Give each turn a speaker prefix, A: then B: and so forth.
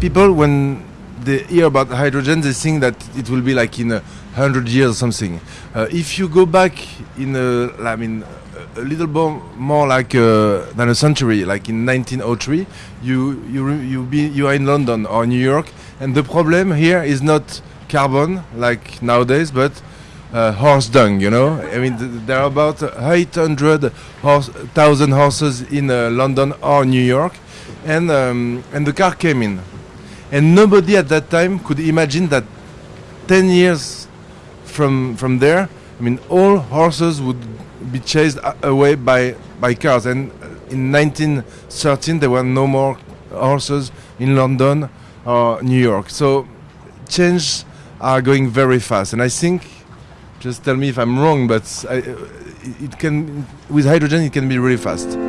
A: people when they hear about hydrogen, they think that it will be like in a hundred years or something. Uh, if you go back in, a, I mean, a little more, more like uh, than a century, like in 1903, you you you be you are in London or New York, and the problem here is not carbon like nowadays, but uh, horse dung. You know, I mean, th- there are about 800 horse, thousand horses in uh, London or New York, and um, and the car came in, and nobody at that time could imagine that 10 years from from there, I mean, all horses would be chased away by by cars. And uh, in 1913, there were no more horses in London or New York. So changes are going very fast, and I think. Just tell me if I'm wrong, but I, it can with hydrogen it can be really fast.